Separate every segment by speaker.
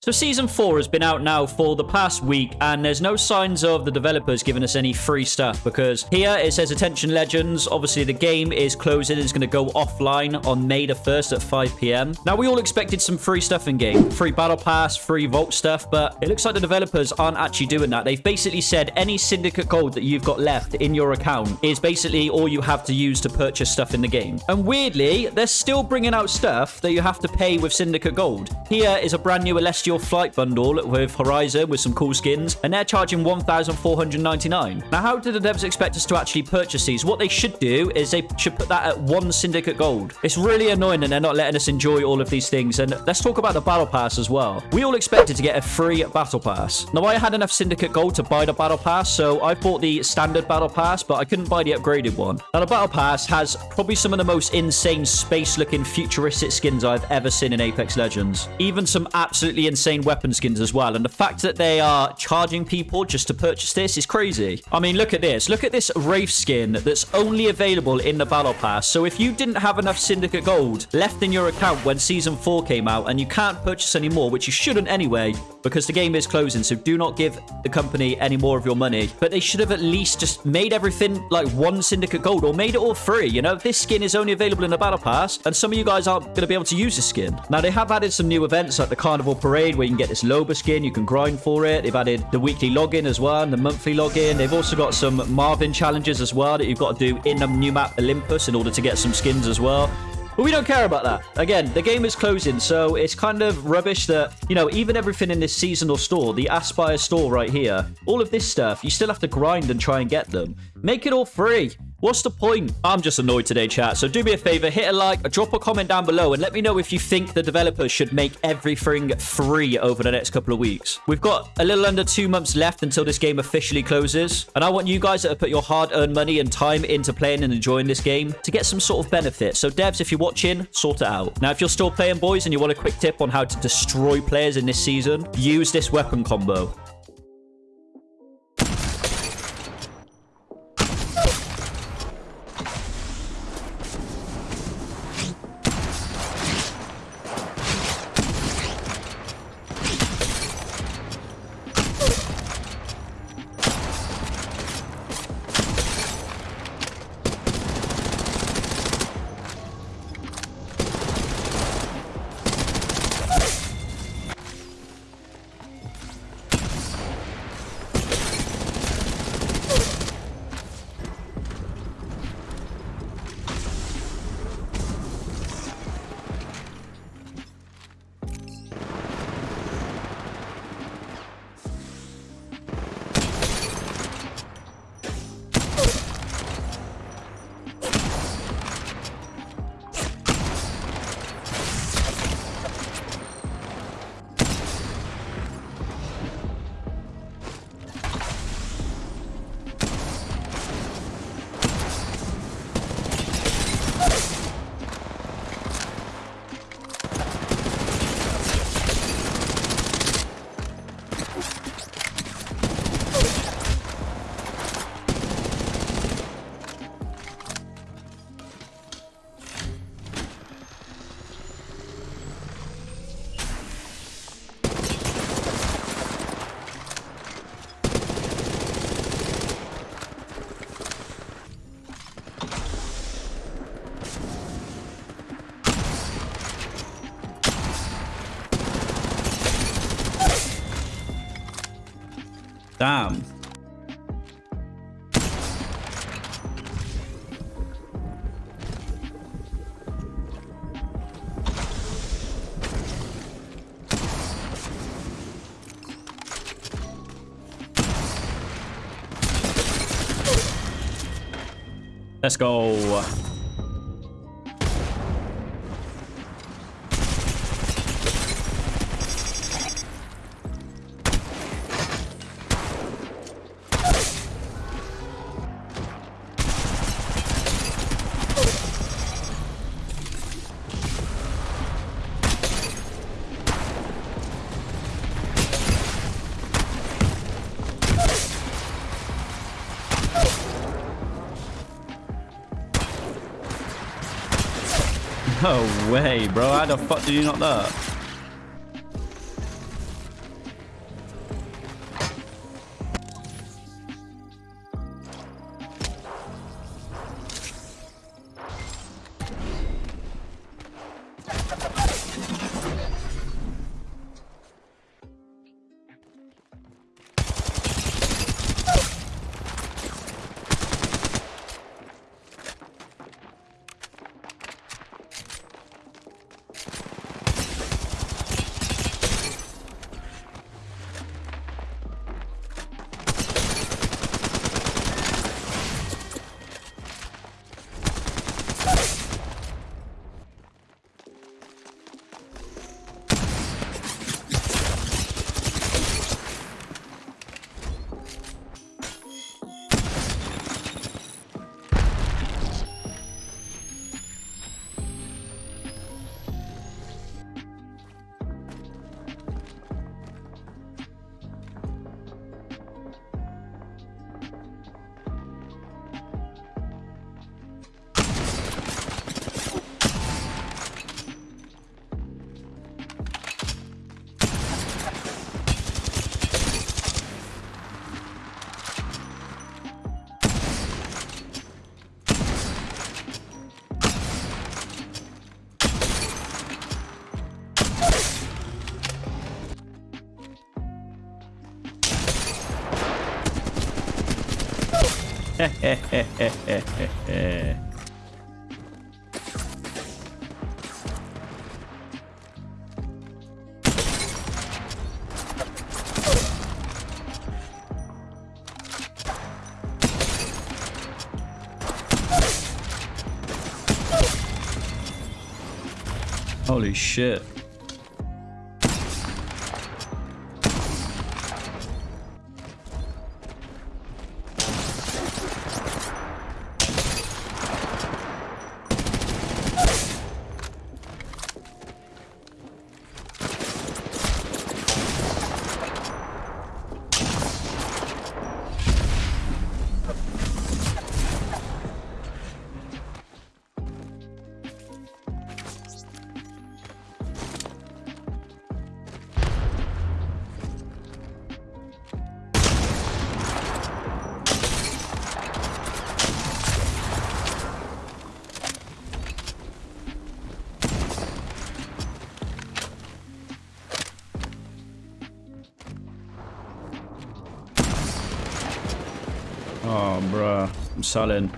Speaker 1: So Season 4 has been out now for the past week, and there's no signs of the developers giving us any free stuff, because here it says Attention Legends. Obviously, the game is closing. It's going to go offline on May the 1st at 5pm. Now, we all expected some free stuff in-game. Free Battle Pass, free Vault stuff, but it looks like the developers aren't actually doing that. They've basically said any Syndicate Gold that you've got left in your account is basically all you have to use to purchase stuff in the game. And weirdly, they're still bringing out stuff that you have to pay with Syndicate Gold. Here is a brand new Celestial your flight bundle with Horizon with some cool skins, and they're charging 1,499. Now, how do the devs expect us to actually purchase these? What they should do is they should put that at one Syndicate Gold. It's really annoying and they're not letting us enjoy all of these things. And let's talk about the Battle Pass as well. We all expected to get a free Battle Pass. Now, I had enough Syndicate Gold to buy the Battle Pass, so I bought the standard Battle Pass, but I couldn't buy the upgraded one. Now, the Battle Pass has probably some of the most insane space-looking futuristic skins I've ever seen in Apex Legends. Even some absolutely insane insane weapon skins as well. And the fact that they are charging people just to purchase this is crazy. I mean, look at this. Look at this Wraith skin that's only available in the Battle Pass. So if you didn't have enough Syndicate Gold left in your account when Season 4 came out and you can't purchase any more, which you shouldn't anyway, because the game is closing. So do not give the company any more of your money. But they should have at least just made everything like one Syndicate Gold or made it all free. You know, this skin is only available in the Battle Pass and some of you guys aren't going to be able to use this skin. Now, they have added some new events like the Carnival Parade where you can get this Loba skin. You can grind for it. They've added the weekly login as well and the monthly login. They've also got some Marvin challenges as well that you've got to do in the new map Olympus in order to get some skins as well. But we don't care about that. Again, the game is closing, so it's kind of rubbish that, you know, even everything in this seasonal store, the Aspire store right here, all of this stuff, you still have to grind and try and get them. Make it all free. What's the point? I'm just annoyed today, chat. So do me a favor, hit a like, drop a comment down below, and let me know if you think the developers should make everything free over the next couple of weeks. We've got a little under two months left until this game officially closes, and I want you guys that have put your hard-earned money and time into playing and enjoying this game to get some sort of benefit. So devs, if you're watching, sort it out. Now, if you're still playing, boys, and you want a quick tip on how to destroy players in this season, use this weapon combo. Damn. Let's go. Way, bro. How the fuck did you not that? Holy shit. Bruh. I'm selling.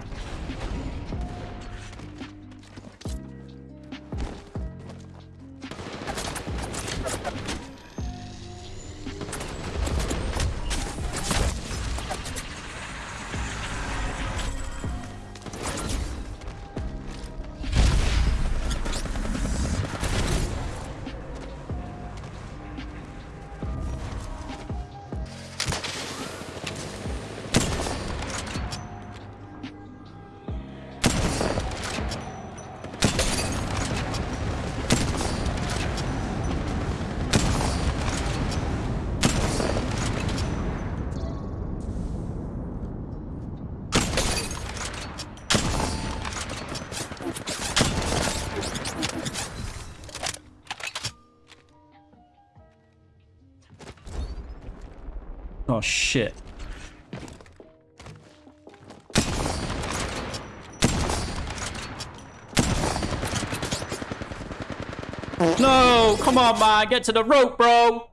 Speaker 1: Oh, shit. No, come on, man. Get to the rope, bro.